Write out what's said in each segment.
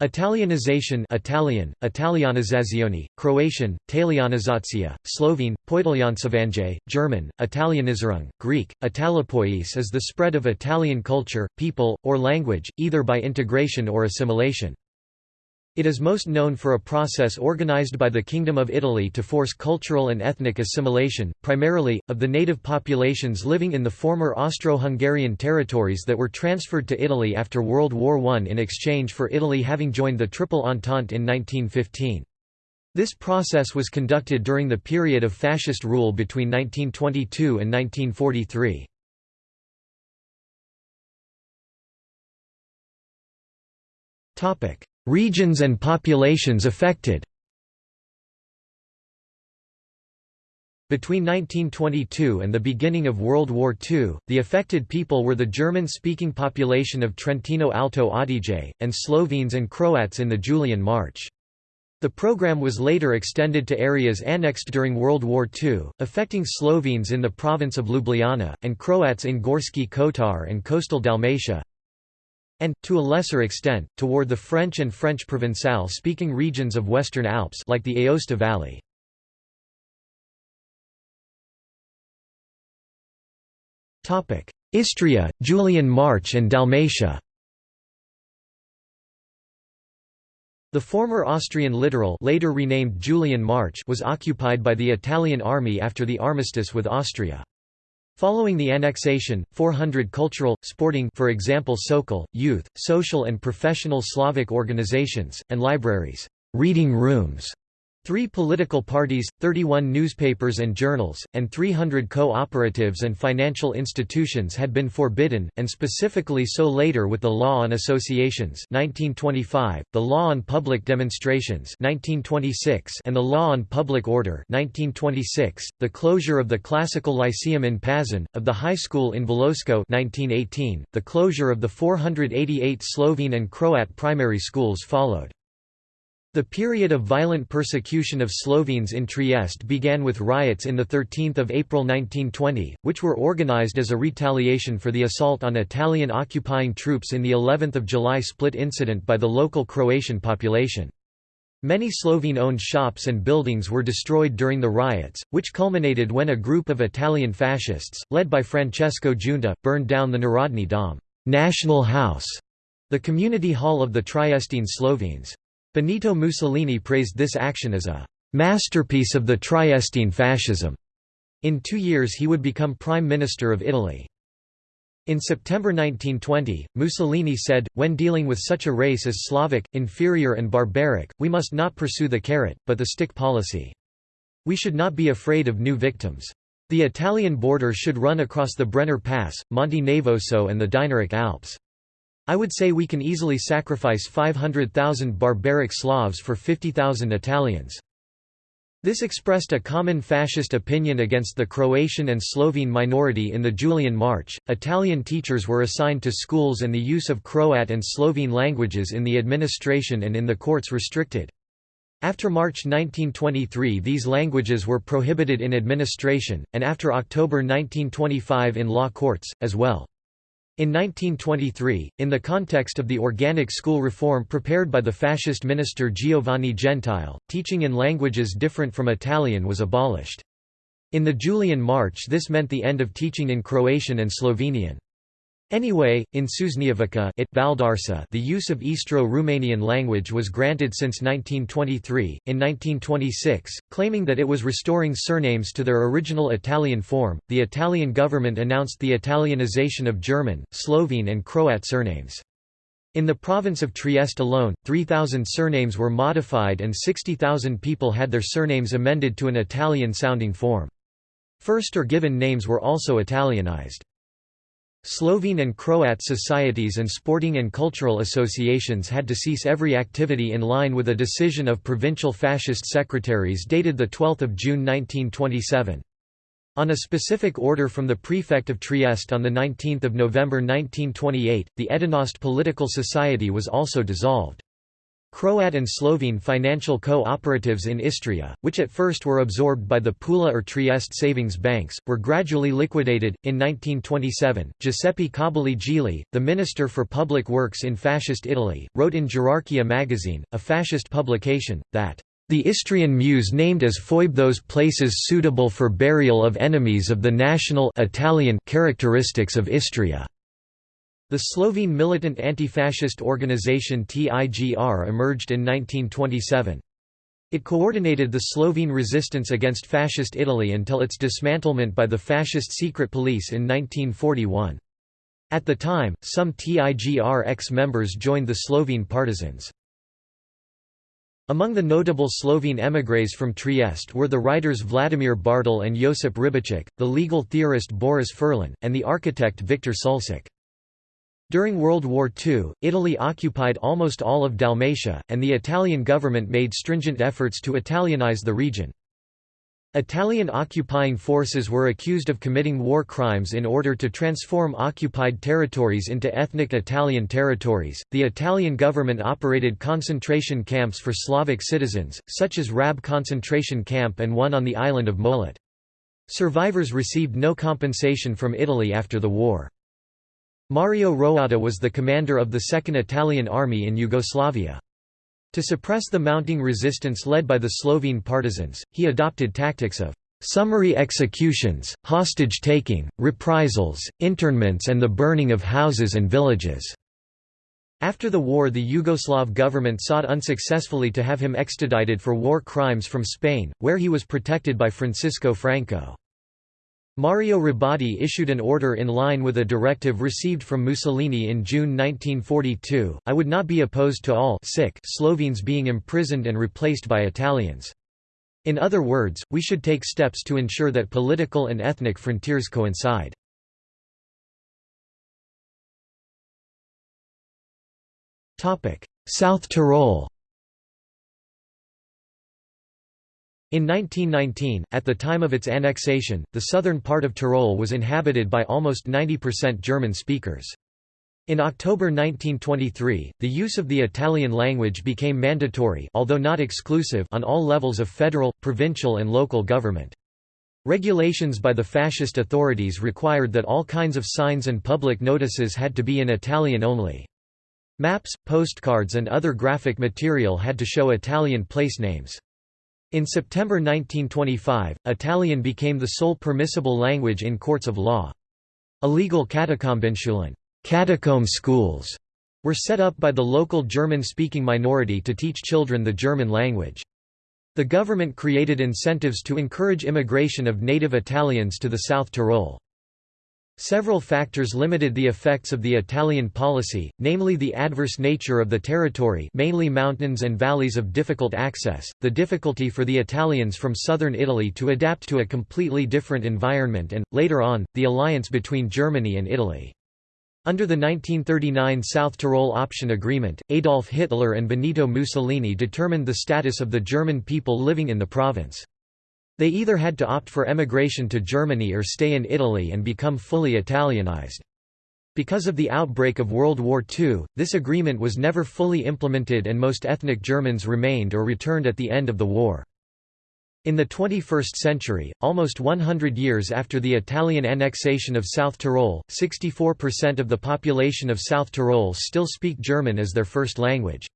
Italianization Italian, Italianizzazione, Croatian, Talianizacija, Slovene, Poitaljansavanje, German, Italianizerung, Greek, Italopois is the spread of Italian culture, people, or language, either by integration or assimilation. It is most known for a process organized by the Kingdom of Italy to force cultural and ethnic assimilation, primarily, of the native populations living in the former Austro-Hungarian territories that were transferred to Italy after World War I in exchange for Italy having joined the Triple Entente in 1915. This process was conducted during the period of fascist rule between 1922 and 1943. Topic: Regions and populations affected Between 1922 and the beginning of World War II, the affected people were the German-speaking population of Trentino Alto Adige, and Slovenes and Croats in the Julian March. The program was later extended to areas annexed during World War II, affecting Slovenes in the province of Ljubljana, and Croats in Gorski Kotar and coastal Dalmatia, and, to a lesser extent, toward the French and French Provençal-speaking regions of Western Alps like the Aosta Valley. Istria, Julian March and Dalmatia The former Austrian littoral later renamed Julian March was occupied by the Italian army after the armistice with Austria. Following the annexation, 400 cultural, sporting for example Sokol, youth, social and professional Slavic organizations, and libraries, reading rooms, Three political parties, 31 newspapers and journals, and 300 co-operatives and financial institutions had been forbidden, and specifically so later with the Law on Associations 1925, the Law on Public Demonstrations 1926, and the Law on Public Order 1926, the closure of the Classical Lyceum in Pazin, of the High School in Volosko 1918, the closure of the 488 Slovene and Croat primary schools followed. The period of violent persecution of Slovenes in Trieste began with riots in 13 April 1920, which were organized as a retaliation for the assault on Italian occupying troops in the 11 July split incident by the local Croatian population. Many Slovene-owned shops and buildings were destroyed during the riots, which culminated when a group of Italian fascists, led by Francesco Giunta, burned down the Narodni Dom National House", the community hall of the Triestine Slovenes. Benito Mussolini praised this action as a «masterpiece of the Triestine fascism». In two years he would become Prime Minister of Italy. In September 1920, Mussolini said, when dealing with such a race as Slavic, inferior and barbaric, we must not pursue the carrot, but the stick policy. We should not be afraid of new victims. The Italian border should run across the Brenner Pass, Monte Nevoso and the Dinaric Alps. I would say we can easily sacrifice 500,000 barbaric Slavs for 50,000 Italians. This expressed a common fascist opinion against the Croatian and Slovene minority in the Julian March. Italian teachers were assigned to schools and the use of Croat and Slovene languages in the administration and in the courts restricted. After March 1923 these languages were prohibited in administration, and after October 1925 in law courts, as well. In 1923, in the context of the organic school reform prepared by the fascist minister Giovanni Gentile, teaching in languages different from Italian was abolished. In the Julian March this meant the end of teaching in Croatian and Slovenian. Anyway, in Susnjevica it Valdarsa the use of Istro-Romanian language was granted since 1923. In 1926, claiming that it was restoring surnames to their original Italian form, the Italian government announced the Italianization of German, Slovene and Croat surnames. In the province of Trieste alone, 3,000 surnames were modified and 60,000 people had their surnames amended to an Italian-sounding form. First or given names were also Italianized. Slovene and Croat societies and sporting and cultural associations had to cease every activity in line with a decision of provincial fascist secretaries dated 12 June 1927. On a specific order from the prefect of Trieste on 19 November 1928, the Edinost Political Society was also dissolved. Croat and Slovene financial co-operatives in Istria, which at first were absorbed by the Pula or Trieste savings banks, were gradually liquidated. In 1927, Giuseppe Cobolli Gigli, the Minister for Public Works in Fascist Italy, wrote in Gerarchia magazine, a fascist publication, that the Istrian Muse named as foibe those places suitable for burial of enemies of the national Italian characteristics of Istria. The Slovene militant anti-fascist organization TIGR emerged in 1927. It coordinated the Slovene resistance against Fascist Italy until its dismantlement by the Fascist secret police in 1941. At the time, some TIGR ex-members joined the Slovene partisans. Among the notable Slovene émigrés from Trieste were the writers Vladimir Bartol and Josip Ribičič, the legal theorist Boris Furlan, and the architect Viktor Sulcic. During World War II, Italy occupied almost all of Dalmatia, and the Italian government made stringent efforts to Italianize the region. Italian occupying forces were accused of committing war crimes in order to transform occupied territories into ethnic Italian territories. The Italian government operated concentration camps for Slavic citizens, such as Rab concentration camp and one on the island of Molat. Survivors received no compensation from Italy after the war. Mario Roatta was the commander of the Second Italian Army in Yugoslavia. To suppress the mounting resistance led by the Slovene partisans, he adopted tactics of summary executions, hostage-taking, reprisals, internments and the burning of houses and villages." After the war the Yugoslav government sought unsuccessfully to have him extradited for war crimes from Spain, where he was protected by Francisco Franco. Mario Robotti issued an order in line with a directive received from Mussolini in June 1942, I would not be opposed to all sick Slovenes being imprisoned and replaced by Italians. In other words, we should take steps to ensure that political and ethnic frontiers coincide. South Tyrol In 1919, at the time of its annexation, the southern part of Tyrol was inhabited by almost 90% German speakers. In October 1923, the use of the Italian language became mandatory although not exclusive on all levels of federal, provincial and local government. Regulations by the fascist authorities required that all kinds of signs and public notices had to be in Italian only. Maps, postcards and other graphic material had to show Italian place names. In September 1925, Italian became the sole permissible language in courts of law. Illegal Katakombenschulen catacomb schools were set up by the local German-speaking minority to teach children the German language. The government created incentives to encourage immigration of native Italians to the South Tyrol. Several factors limited the effects of the Italian policy, namely the adverse nature of the territory mainly mountains and valleys of difficult access, the difficulty for the Italians from southern Italy to adapt to a completely different environment and, later on, the alliance between Germany and Italy. Under the 1939 South Tyrol Option Agreement, Adolf Hitler and Benito Mussolini determined the status of the German people living in the province. They either had to opt for emigration to Germany or stay in Italy and become fully Italianized. Because of the outbreak of World War II, this agreement was never fully implemented and most ethnic Germans remained or returned at the end of the war. In the 21st century, almost 100 years after the Italian annexation of South Tyrol, 64% of the population of South Tyrol still speak German as their first language.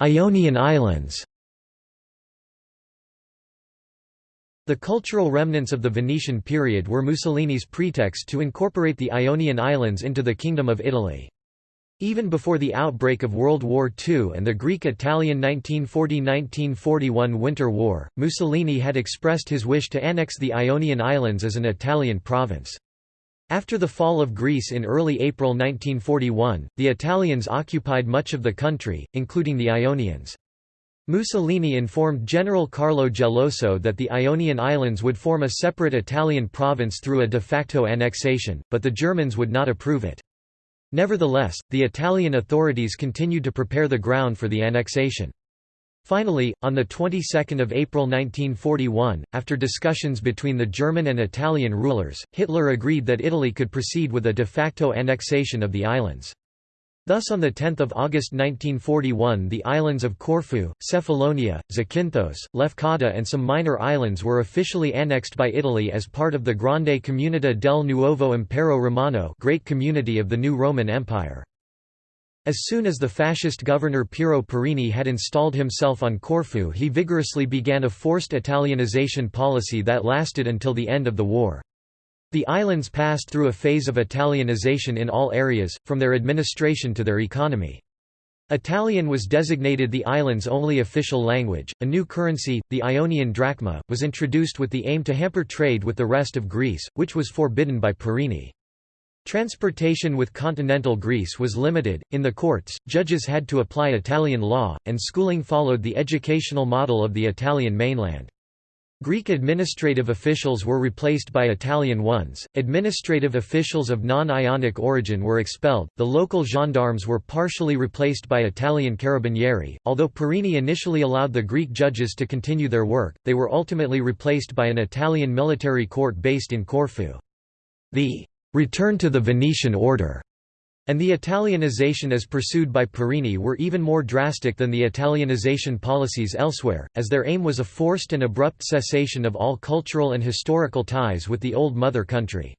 Ionian Islands The cultural remnants of the Venetian period were Mussolini's pretext to incorporate the Ionian Islands into the Kingdom of Italy. Even before the outbreak of World War II and the Greek-Italian 1940–1941 Winter War, Mussolini had expressed his wish to annex the Ionian Islands as an Italian province. After the fall of Greece in early April 1941, the Italians occupied much of the country, including the Ionians. Mussolini informed General Carlo Geloso that the Ionian Islands would form a separate Italian province through a de facto annexation, but the Germans would not approve it. Nevertheless, the Italian authorities continued to prepare the ground for the annexation. Finally, on the 22nd of April 1941, after discussions between the German and Italian rulers, Hitler agreed that Italy could proceed with a de facto annexation of the islands. Thus on 10 August 1941 the islands of Corfu, Cephalonia, Zakynthos, Lefkada and some minor islands were officially annexed by Italy as part of the Grande Comunità del Nuovo Impero Romano Great Community of the New Roman Empire. As soon as the fascist governor Piero Parini had installed himself on Corfu he vigorously began a forced Italianization policy that lasted until the end of the war. The islands passed through a phase of Italianization in all areas, from their administration to their economy. Italian was designated the island's only official language. A new currency, the Ionian drachma, was introduced with the aim to hamper trade with the rest of Greece, which was forbidden by Parini. Transportation with continental Greece was limited, in the courts, judges had to apply Italian law, and schooling followed the educational model of the Italian mainland. Greek administrative officials were replaced by Italian ones, administrative officials of non-Ionic origin were expelled, the local gendarmes were partially replaced by Italian carabinieri. Although Parini initially allowed the Greek judges to continue their work, they were ultimately replaced by an Italian military court based in Corfu. The return to the Venetian order, and the Italianization as pursued by Parini were even more drastic than the Italianization policies elsewhere, as their aim was a forced and abrupt cessation of all cultural and historical ties with the old mother country.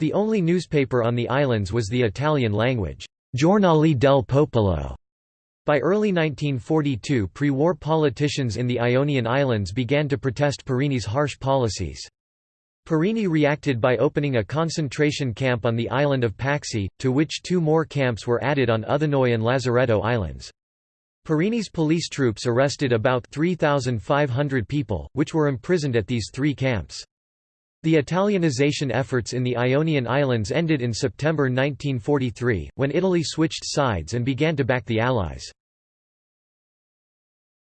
The only newspaper on the islands was the Italian language, Giornale del Popolo. By early 1942 pre-war politicians in the Ionian Islands began to protest Parini's harsh policies. Parini reacted by opening a concentration camp on the island of Paxi, to which two more camps were added on Othonoi and Lazaretto Islands. Parini's police troops arrested about 3,500 people, which were imprisoned at these three camps. The Italianization efforts in the Ionian Islands ended in September 1943, when Italy switched sides and began to back the Allies.